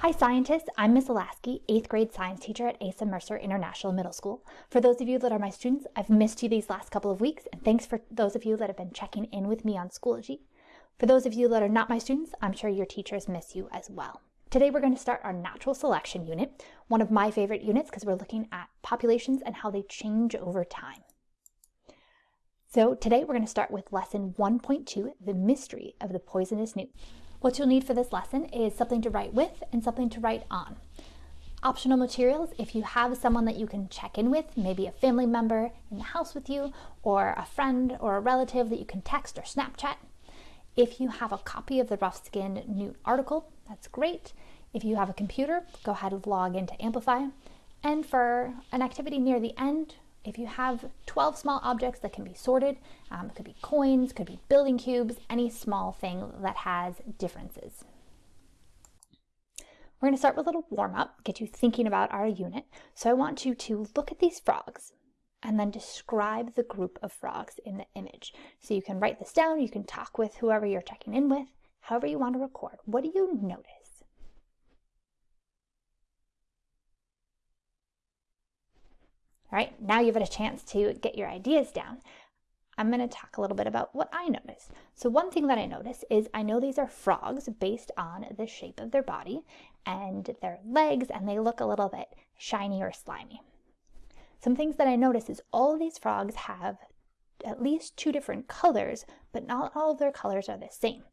Hi scientists, I'm Miss Alasky, 8th grade science teacher at Asa Mercer International Middle School. For those of you that are my students, I've missed you these last couple of weeks, and thanks for those of you that have been checking in with me on Schoology. For those of you that are not my students, I'm sure your teachers miss you as well. Today we're going to start our natural selection unit, one of my favorite units because we're looking at populations and how they change over time. So today we're going to start with lesson 1.2, the mystery of the poisonous newt. What you'll need for this lesson is something to write with and something to write on. Optional materials, if you have someone that you can check in with, maybe a family member in the house with you, or a friend or a relative that you can text or Snapchat. If you have a copy of the rough skinned newt article, that's great. If you have a computer, go ahead and log into Amplify. And for an activity near the end, if you have 12 small objects that can be sorted, um, it could be coins, could be building cubes, any small thing that has differences. We're going to start with a little warm up, get you thinking about our unit. So I want you to look at these frogs and then describe the group of frogs in the image. So you can write this down, you can talk with whoever you're checking in with, however you want to record. What do you notice? All right, now you've had a chance to get your ideas down. I'm going to talk a little bit about what I noticed. So one thing that I noticed is I know these are frogs based on the shape of their body and their legs, and they look a little bit shiny or slimy. Some things that I noticed is all of these frogs have at least two different colors, but not all of their colors are the same.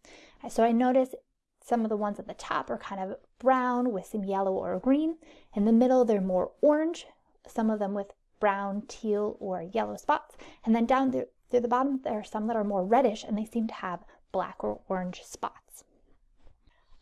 So I noticed some of the ones at the top are kind of brown with some yellow or green. In the middle, they're more orange, some of them with brown, teal, or yellow spots. And then down through, through the bottom, there are some that are more reddish and they seem to have black or orange spots.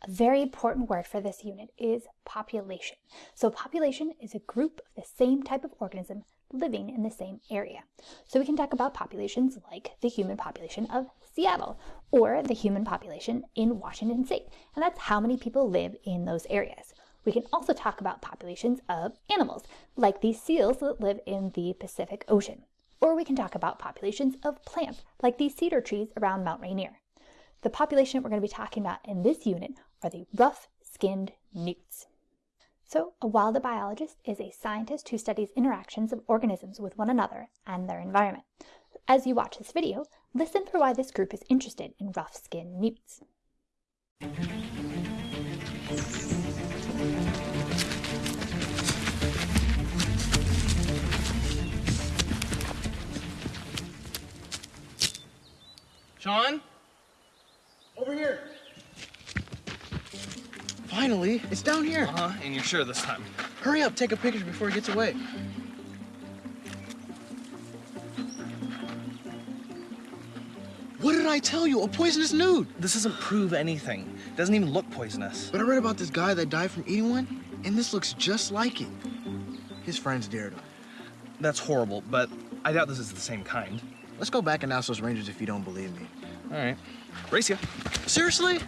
A very important word for this unit is population. So population is a group of the same type of organism living in the same area. So we can talk about populations like the human population of Seattle or the human population in Washington state. And that's how many people live in those areas. We can also talk about populations of animals, like these seals that live in the Pacific Ocean. Or we can talk about populations of plants, like these cedar trees around Mount Rainier. The population we're going to be talking about in this unit are the rough-skinned newts. So, a wild biologist is a scientist who studies interactions of organisms with one another and their environment. As you watch this video, listen for why this group is interested in rough-skinned newts. Sean? Over here. Finally, it's down here. Uh-huh, and you're sure this time. Hurry up, take a picture before it gets away. What did I tell you? A poisonous newt. This doesn't prove anything. It doesn't even look poisonous. But I read about this guy that died from eating one, and this looks just like it. His friends dared him. That's horrible, but I doubt this is the same kind. Let's go back and ask those rangers if you don't believe me. All right. Race ya. Seriously?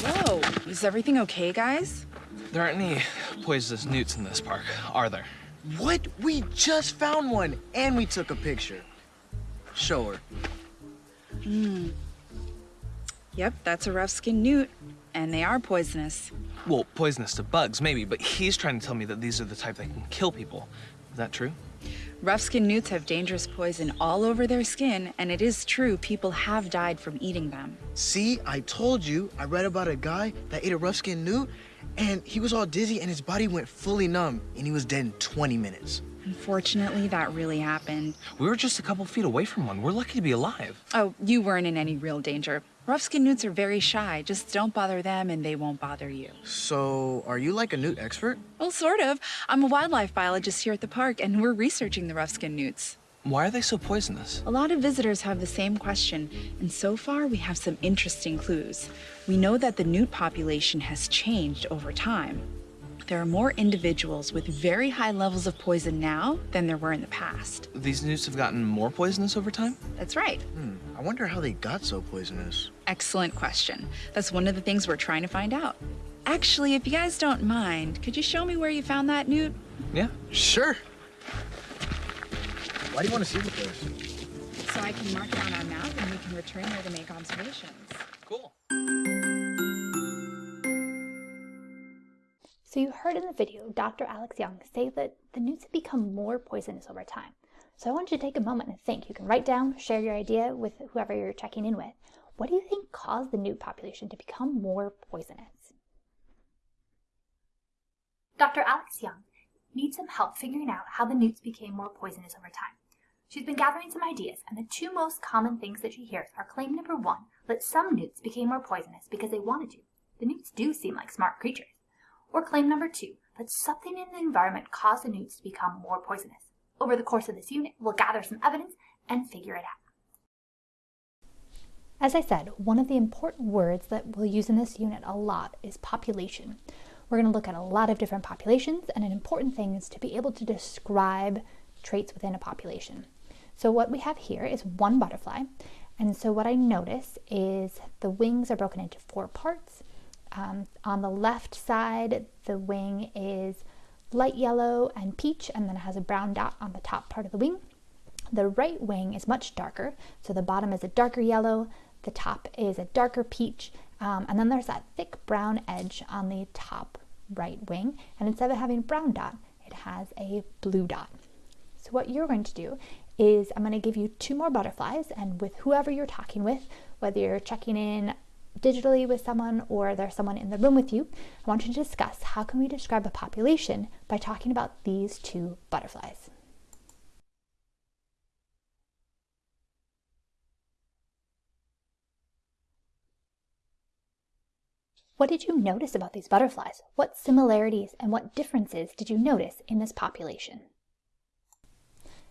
Whoa, is everything okay, guys? There aren't any poisonous newts in this park, are there? What? We just found one, and we took a picture. Show her. Hmm. Yep, that's a rough-skinned newt, and they are poisonous. Well, poisonous to bugs, maybe, but he's trying to tell me that these are the type that can kill people. Is that true? Rough-skinned newts have dangerous poison all over their skin, and it is true people have died from eating them. See, I told you. I read about a guy that ate a rough-skinned newt, and he was all dizzy, and his body went fully numb, and he was dead in 20 minutes. Unfortunately, that really happened. We were just a couple feet away from one. We're lucky to be alive. Oh, you weren't in any real danger. Rough-skinned newts are very shy. Just don't bother them and they won't bother you. So, are you like a newt expert? Well, sort of. I'm a wildlife biologist here at the park and we're researching the rough-skinned newts. Why are they so poisonous? A lot of visitors have the same question, and so far we have some interesting clues. We know that the newt population has changed over time. There are more individuals with very high levels of poison now than there were in the past. These newts have gotten more poisonous over time? That's right. Hmm, I wonder how they got so poisonous. Excellent question. That's one of the things we're trying to find out. Actually, if you guys don't mind, could you show me where you found that, Newt? Yeah. Sure. Why do you want to see the place? So I can mark it on our map and we can return there to make observations. Cool. So you heard in the video Dr. Alex Young say that the newts have become more poisonous over time. So I want you to take a moment and think. You can write down, share your idea with whoever you're checking in with. What do you think caused the newt population to become more poisonous? Dr. Alex Young needs some help figuring out how the newts became more poisonous over time. She's been gathering some ideas, and the two most common things that she hears are claim number one, that some newts became more poisonous because they wanted to. The newts do seem like smart creatures. Or claim number two, that something in the environment caused the newts to become more poisonous. Over the course of this unit, we'll gather some evidence and figure it out. As I said, one of the important words that we'll use in this unit a lot is population. We're going to look at a lot of different populations, and an important thing is to be able to describe traits within a population. So what we have here is one butterfly, and so what I notice is the wings are broken into four parts. Um, on the left side, the wing is light yellow and peach, and then it has a brown dot on the top part of the wing. The right wing is much darker, so the bottom is a darker yellow, the top is a darker peach, um, and then there's that thick brown edge on the top right wing, and instead of having a brown dot, it has a blue dot. So what you're going to do is I'm going to give you two more butterflies, and with whoever you're talking with, whether you're checking in digitally with someone or there's someone in the room with you, I want you to discuss how can we describe a population by talking about these two butterflies. What did you notice about these butterflies? What similarities and what differences did you notice in this population?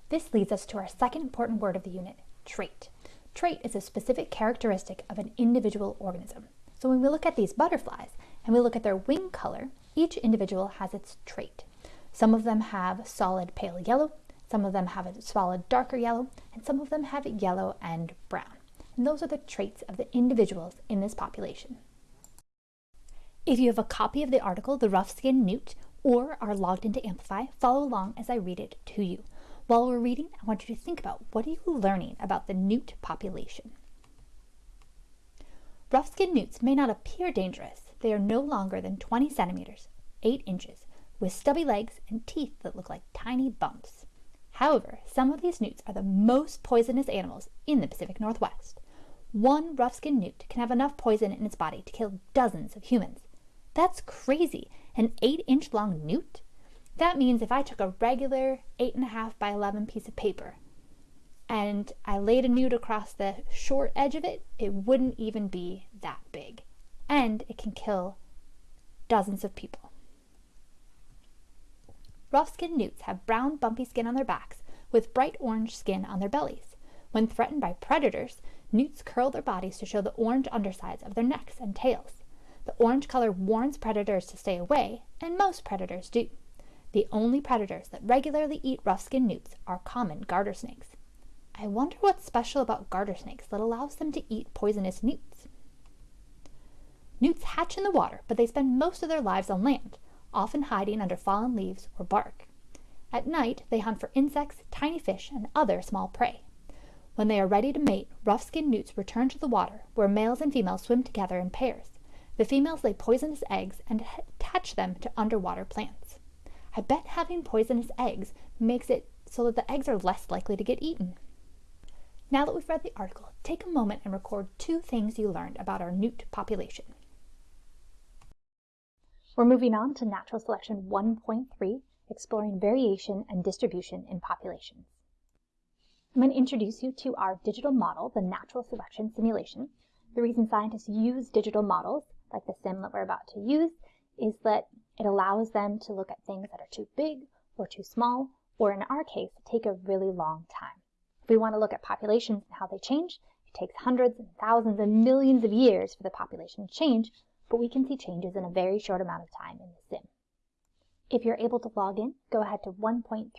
This leads us to our second important word of the unit, trait. Trait is a specific characteristic of an individual organism. So when we look at these butterflies and we look at their wing color, each individual has its trait. Some of them have solid pale yellow, some of them have a solid darker yellow, and some of them have yellow and brown. And those are the traits of the individuals in this population. If you have a copy of the article, The Rough-Skinned Newt, or are logged into Amplify, follow along as I read it to you. While we're reading, I want you to think about what are you learning about the newt population. Rough-skinned newts may not appear dangerous. They are no longer than 20 centimeters, 8 inches, with stubby legs and teeth that look like tiny bumps. However, some of these newts are the most poisonous animals in the Pacific Northwest. One rough-skinned newt can have enough poison in its body to kill dozens of humans. That's crazy! An 8-inch long newt? That means if I took a regular 8.5 by 11 piece of paper and I laid a newt across the short edge of it, it wouldn't even be that big. And it can kill dozens of people. Rough-skinned newts have brown bumpy skin on their backs with bright orange skin on their bellies. When threatened by predators, newts curl their bodies to show the orange undersides of their necks and tails. The orange color warns predators to stay away, and most predators do. The only predators that regularly eat rough-skinned newts are common garter snakes. I wonder what's special about garter snakes that allows them to eat poisonous newts. Newts hatch in the water, but they spend most of their lives on land, often hiding under fallen leaves or bark. At night, they hunt for insects, tiny fish, and other small prey. When they are ready to mate, rough-skinned newts return to the water, where males and females swim together in pairs. The females lay poisonous eggs and attach them to underwater plants. I bet having poisonous eggs makes it so that the eggs are less likely to get eaten. Now that we've read the article, take a moment and record two things you learned about our newt population. We're moving on to Natural Selection 1.3, exploring variation and distribution in populations. I'm going to introduce you to our digital model, the Natural Selection Simulation. The reason scientists use digital models, like the sim that we're about to use, is that it allows them to look at things that are too big or too small, or in our case, take a really long time. If we want to look at populations and how they change, it takes hundreds and thousands and millions of years for the population to change, but we can see changes in a very short amount of time in the sim. If you're able to log in, go ahead to 1.3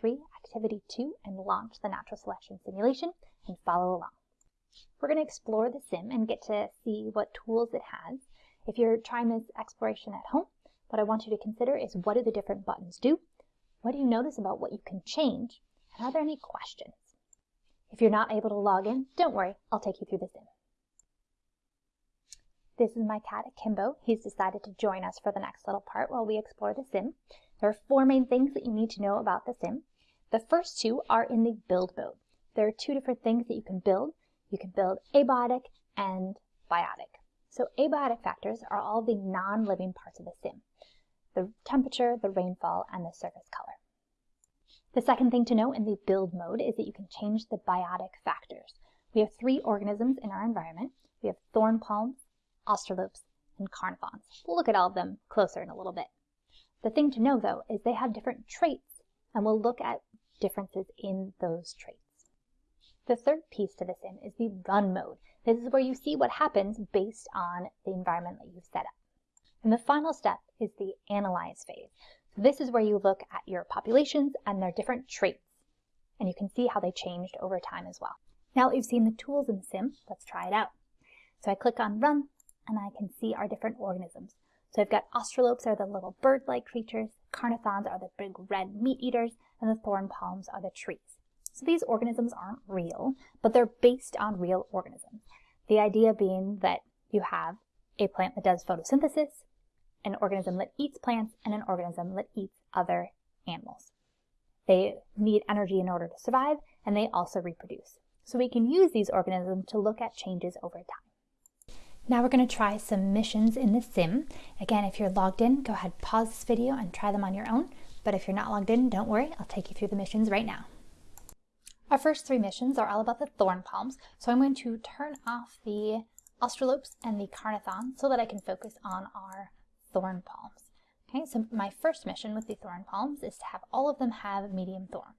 Activity 2 and launch the natural selection simulation and follow along. We're going to explore the sim and get to see what tools it has. If you're trying this exploration at home, what I want you to consider is what do the different buttons do? What do you notice about what you can change? And are there any questions? If you're not able to log in, don't worry, I'll take you through the sim. This is my cat Kimbo. He's decided to join us for the next little part while we explore the sim. There are four main things that you need to know about the sim. The first two are in the build mode. There are two different things that you can build. You can build abiotic and biotic. So abiotic factors are all the non-living parts of the sim. The temperature, the rainfall, and the surface color. The second thing to know in the build mode is that you can change the biotic factors. We have three organisms in our environment. We have thorn palms, australopes, and carnithons. We'll look at all of them closer in a little bit. The thing to know though is they have different traits and we'll look at differences in those traits. The third piece to this in is the run mode. This is where you see what happens based on the environment that you've set up. And the final step is the analyze phase. So this is where you look at your populations and their different traits. And you can see how they changed over time as well. Now that you've seen the tools in sim, let's try it out. So I click on run and I can see our different organisms. So I've got australopes are the little bird-like creatures, carnithons are the big red meat eaters, and the thorn palms are the trees. So these organisms aren't real, but they're based on real organisms. The idea being that you have a plant that does photosynthesis, an organism that eats plants, and an organism that eats other animals. They need energy in order to survive, and they also reproduce. So we can use these organisms to look at changes over time. Now we're going to try some missions in the sim. Again, if you're logged in, go ahead, pause this video and try them on your own. But if you're not logged in, don't worry, I'll take you through the missions right now. Our first three missions are all about the thorn palms, so I'm going to turn off the australopes and the carnithon so that I can focus on our thorn palms. Okay, so my first mission with the thorn palms is to have all of them have medium thorns.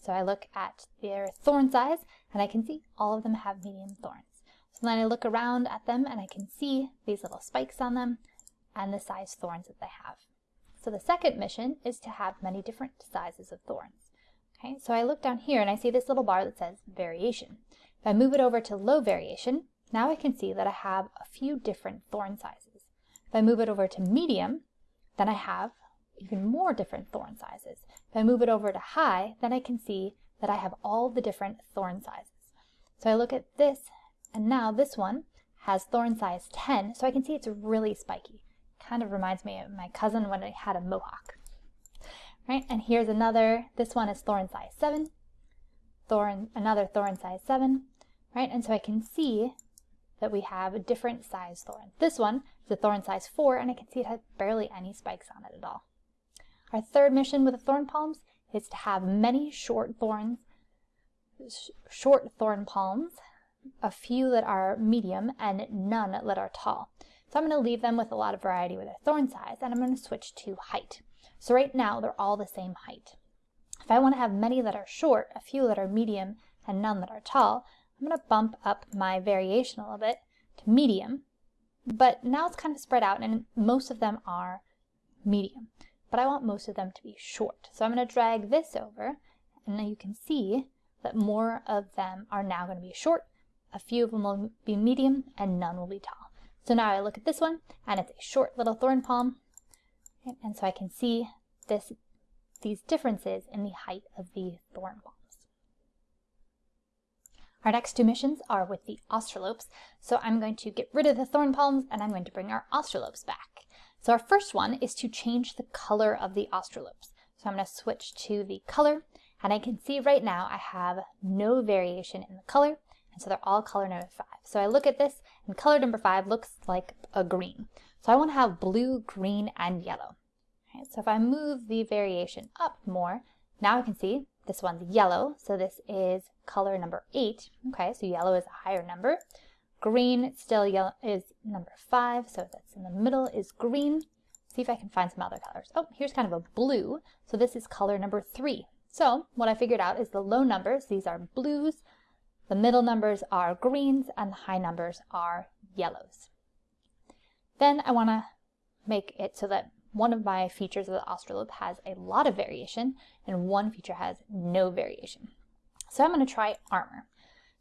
So I look at their thorn size and I can see all of them have medium thorns. So then I look around at them and I can see these little spikes on them and the size thorns that they have. So the second mission is to have many different sizes of thorns. Okay, so I look down here and I see this little bar that says variation. If I move it over to low variation, now I can see that I have a few different thorn sizes. If I move it over to medium, then I have even more different thorn sizes. If I move it over to high, then I can see that I have all the different thorn sizes. So I look at this and now this one has thorn size 10, so I can see it's really spiky. Kind of reminds me of my cousin when I had a mohawk. Right, and here's another, this one is thorn size 7, thorn, another thorn size 7, right, and so I can see that we have a different size thorn. This one is a thorn size 4, and I can see it has barely any spikes on it at all. Our third mission with the thorn palms is to have many short thorns, sh short thorn palms a few that are medium and none that are tall. So I'm going to leave them with a lot of variety with their thorn size and I'm going to switch to height. So right now they're all the same height. If I want to have many that are short, a few that are medium, and none that are tall, I'm going to bump up my variation a little bit to medium. But now it's kind of spread out and most of them are medium. But I want most of them to be short. So I'm going to drag this over and now you can see that more of them are now going to be short a few of them will be medium and none will be tall. So now I look at this one and it's a short little thorn palm. And so I can see this, these differences in the height of the thorn palms. Our next two missions are with the australopes. So I'm going to get rid of the thorn palms and I'm going to bring our australopes back. So our first one is to change the color of the australopes. So I'm going to switch to the color and I can see right now I have no variation in the color and so they're all color number five. So I look at this and color number five looks like a green. So I want to have blue, green, and yellow. Right, so if I move the variation up more, now I can see this one's yellow. So this is color number eight. Okay, so yellow is a higher number. Green still yellow is number five. So that's in the middle is green. See if I can find some other colors. Oh, here's kind of a blue. So this is color number three. So what I figured out is the low numbers, these are blues, the middle numbers are greens and the high numbers are yellows. Then I want to make it so that one of my features of the australope has a lot of variation and one feature has no variation. So I'm going to try armor.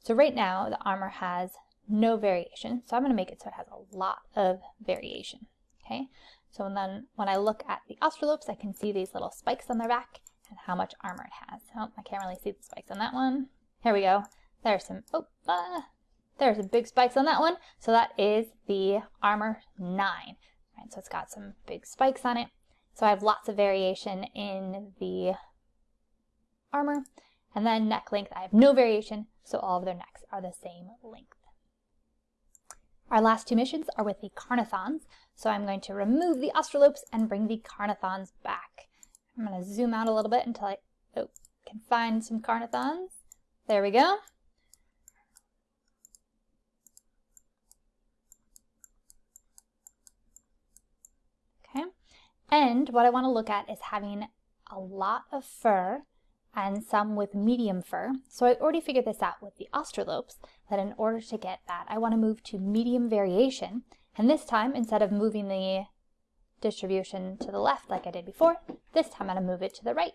So right now the armor has no variation. So I'm going to make it so it has a lot of variation. Okay, so then when I look at the Australopes, I can see these little spikes on their back and how much armor it has. Oh, I can't really see the spikes on that one. Here we go. There's some, oh, uh, there's some big spikes on that one. So that is the armor 9. Right, so it's got some big spikes on it. So I have lots of variation in the armor. And then neck length, I have no variation, so all of their necks are the same length. Our last two missions are with the Carnothons, so I'm going to remove the Australopes and bring the Carnothons back. I'm going to zoom out a little bit until I oh, can find some Carnothons. There we go. Okay, and what I want to look at is having a lot of fur and some with medium fur. So I already figured this out with the Australopes, that in order to get that, I want to move to medium variation. And this time, instead of moving the distribution to the left like I did before, this time I'm going to move it to the right.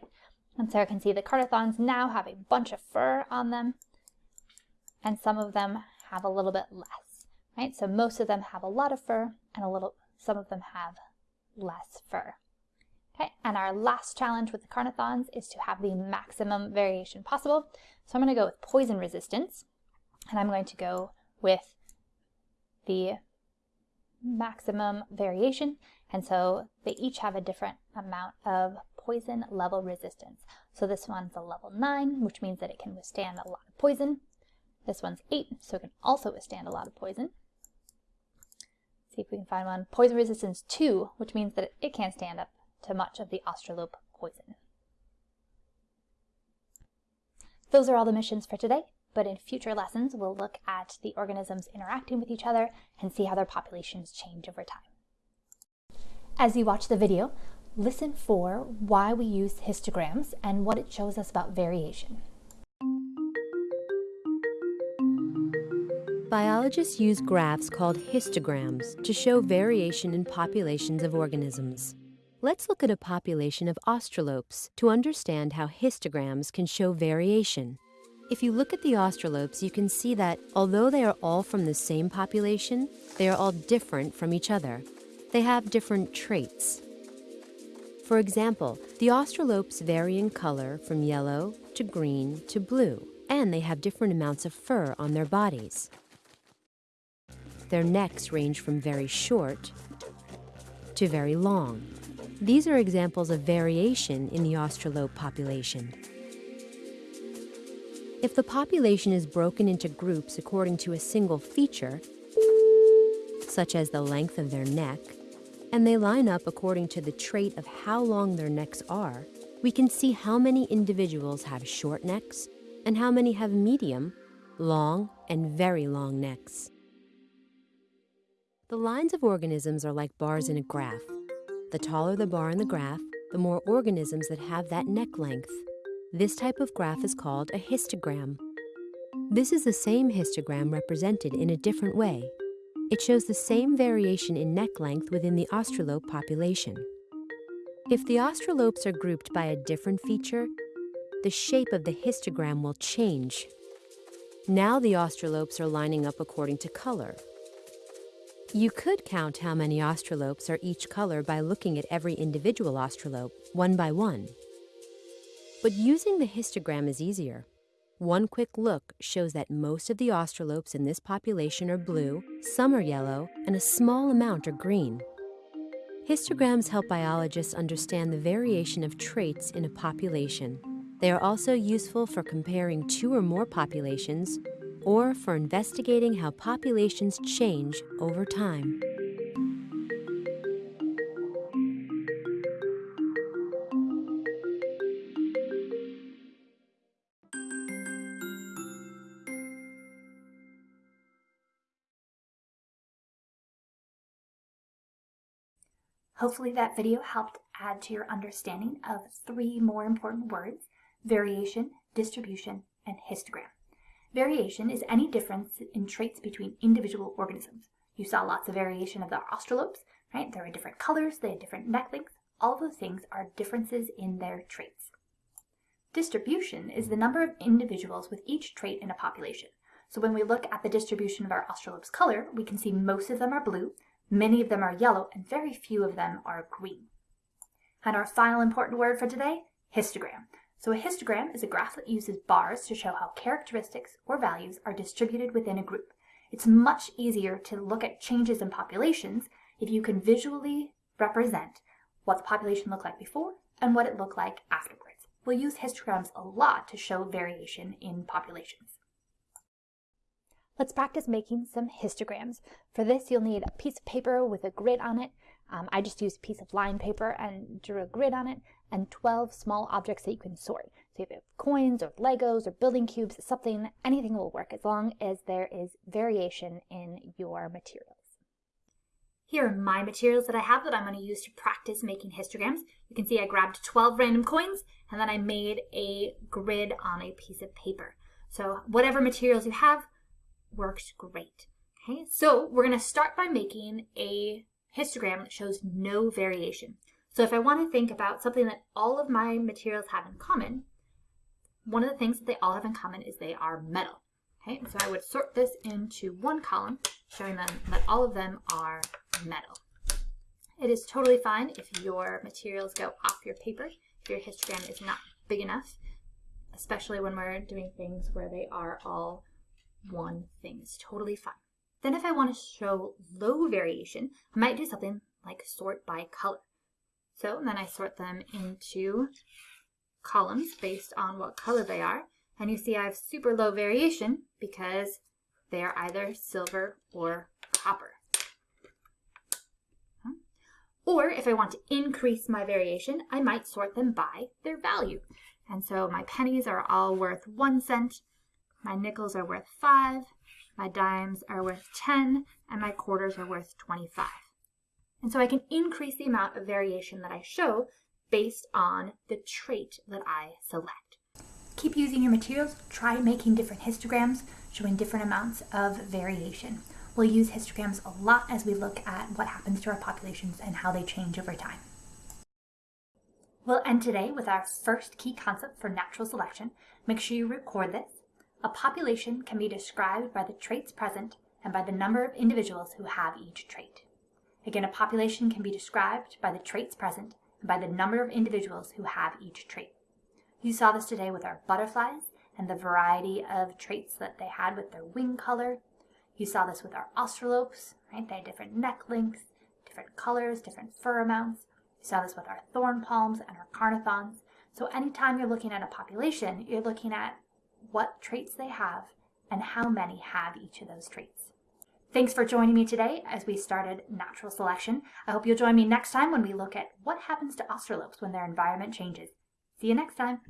And so I can see the Carnothons now have a bunch of fur on them, and some of them have a little bit less, right? So most of them have a lot of fur, and a little, some of them have less fur. Okay, and our last challenge with the Carnothons is to have the maximum variation possible. So I'm going to go with poison resistance, and I'm going to go with the maximum variation. And so they each have a different amount of poison level resistance. So this one's a level 9, which means that it can withstand a lot of poison. This one's 8, so it can also withstand a lot of poison. See if we can find one. Poison resistance 2, which means that it can't stand up to much of the Australope poison. Those are all the missions for today, but in future lessons we'll look at the organisms interacting with each other and see how their populations change over time. As you watch the video, listen for why we use histograms and what it shows us about variation. Biologists use graphs called histograms to show variation in populations of organisms. Let's look at a population of australopes to understand how histograms can show variation. If you look at the australopes, you can see that although they are all from the same population, they are all different from each other. They have different traits. For example, the australopes vary in color from yellow to green to blue, and they have different amounts of fur on their bodies. Their necks range from very short to very long. These are examples of variation in the australope population. If the population is broken into groups according to a single feature, such as the length of their neck, and they line up according to the trait of how long their necks are, we can see how many individuals have short necks and how many have medium, long, and very long necks. The lines of organisms are like bars in a graph. The taller the bar in the graph, the more organisms that have that neck length. This type of graph is called a histogram. This is the same histogram represented in a different way. It shows the same variation in neck length within the australope population. If the australopes are grouped by a different feature, the shape of the histogram will change. Now the australopes are lining up according to color, you could count how many australopes are each color by looking at every individual australope, one by one. But using the histogram is easier. One quick look shows that most of the australopes in this population are blue, some are yellow, and a small amount are green. Histograms help biologists understand the variation of traits in a population. They are also useful for comparing two or more populations or for investigating how populations change over time. Hopefully that video helped add to your understanding of three more important words, variation, distribution, and histogram. Variation is any difference in traits between individual organisms. You saw lots of variation of the australopes, right? There were different colors, they had different neck lengths. All those things are differences in their traits. Distribution is the number of individuals with each trait in a population. So when we look at the distribution of our australopes color, we can see most of them are blue, many of them are yellow, and very few of them are green. And our final important word for today, histogram. So a histogram is a graph that uses bars to show how characteristics or values are distributed within a group. It's much easier to look at changes in populations if you can visually represent what the population looked like before and what it looked like afterwards. We'll use histograms a lot to show variation in populations. Let's practice making some histograms. For this, you'll need a piece of paper with a grid on it. Um, I just used a piece of line paper and drew a grid on it, and 12 small objects that you can sort. So if you have coins or Legos or building cubes, something, anything will work as long as there is variation in your materials. Here are my materials that I have that I'm going to use to practice making histograms. You can see I grabbed 12 random coins and then I made a grid on a piece of paper. So whatever materials you have works great. Okay, so we're going to start by making a histogram that shows no variation. So if I want to think about something that all of my materials have in common, one of the things that they all have in common is they are metal. Okay, so I would sort this into one column, showing them that all of them are metal. It is totally fine if your materials go off your paper, if your histogram is not big enough, especially when we're doing things where they are all one thing. It's totally fine. Then if I want to show low variation, I might do something like sort by color. So then I sort them into columns based on what color they are. And you see I have super low variation because they are either silver or copper. Or if I want to increase my variation, I might sort them by their value. And so my pennies are all worth one cent, my nickels are worth five, my dimes are worth 10, and my quarters are worth 25. And so I can increase the amount of variation that I show based on the trait that I select. Keep using your materials, try making different histograms showing different amounts of variation. We'll use histograms a lot as we look at what happens to our populations and how they change over time. We'll end today with our first key concept for natural selection. Make sure you record this. A population can be described by the traits present and by the number of individuals who have each trait. Again, a population can be described by the traits present and by the number of individuals who have each trait. You saw this today with our butterflies and the variety of traits that they had with their wing color. You saw this with our australopes, right? They had different neck lengths, different colors, different fur amounts. You saw this with our thorn palms and our carnithons. So anytime you're looking at a population, you're looking at what traits they have and how many have each of those traits. Thanks for joining me today as we started natural selection. I hope you'll join me next time when we look at what happens to australopes when their environment changes. See you next time.